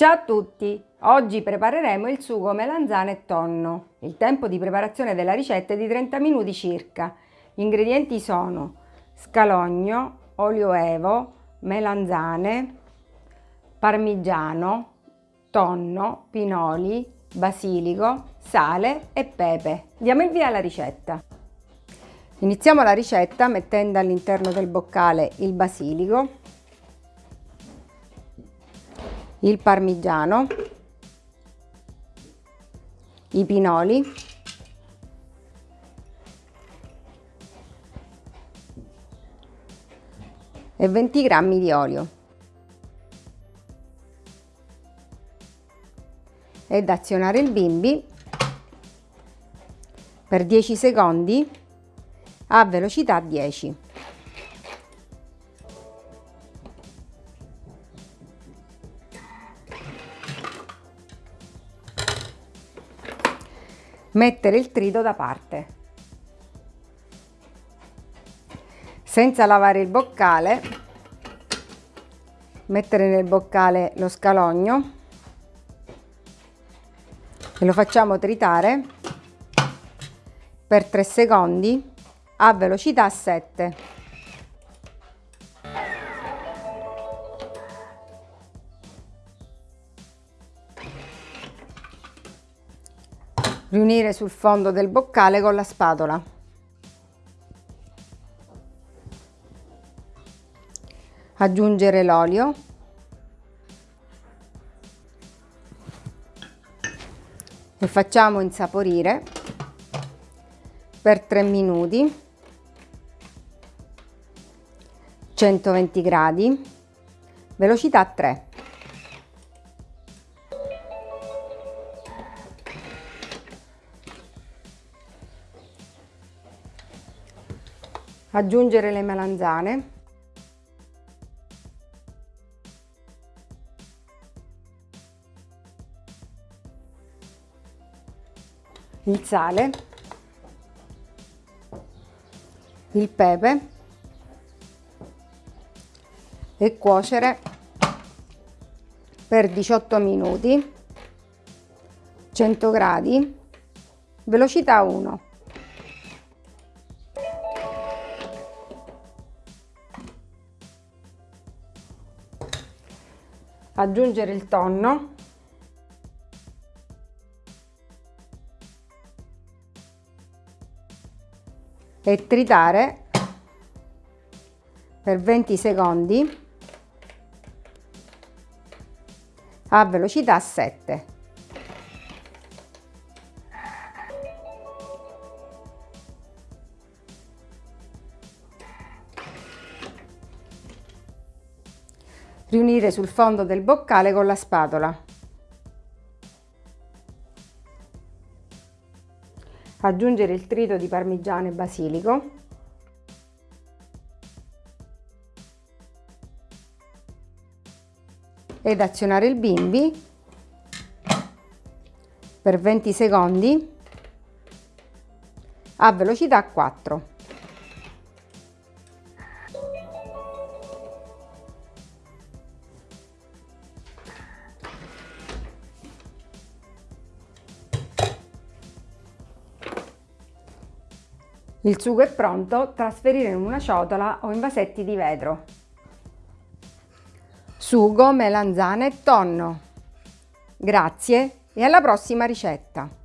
Ciao a tutti! Oggi prepareremo il sugo melanzane e tonno. Il tempo di preparazione della ricetta è di 30 minuti circa. Gli ingredienti sono scalogno, olio evo, melanzane, parmigiano, tonno, pinoli, basilico, sale e pepe. Diamo il via alla ricetta. Iniziamo la ricetta mettendo all'interno del boccale il basilico, il parmigiano, i pinoli, e 20 g di olio ed azionare il bimbi per 10 secondi a velocità 10. Mettere il trito da parte. Senza lavare il boccale, mettere nel boccale lo scalogno e lo facciamo tritare per 3 secondi a velocità 7. Riunire sul fondo del boccale con la spatola. Aggiungere l'olio. E facciamo insaporire per 3 minuti 120 gradi, velocità 3. Aggiungere le melanzane. Il sale. Il pepe e cuocere per 18 minuti 100 gradi velocità 1 aggiungere il tonno e tritare per 20 secondi a velocità 7. Riunire sul fondo del boccale con la spatola. Aggiungere il trito di parmigiano e basilico ed azionare il bimbi per 20 secondi a velocità 4. Il sugo è pronto, trasferire in una ciotola o in vasetti di vetro sugo, melanzane e tonno. Grazie e alla prossima ricetta!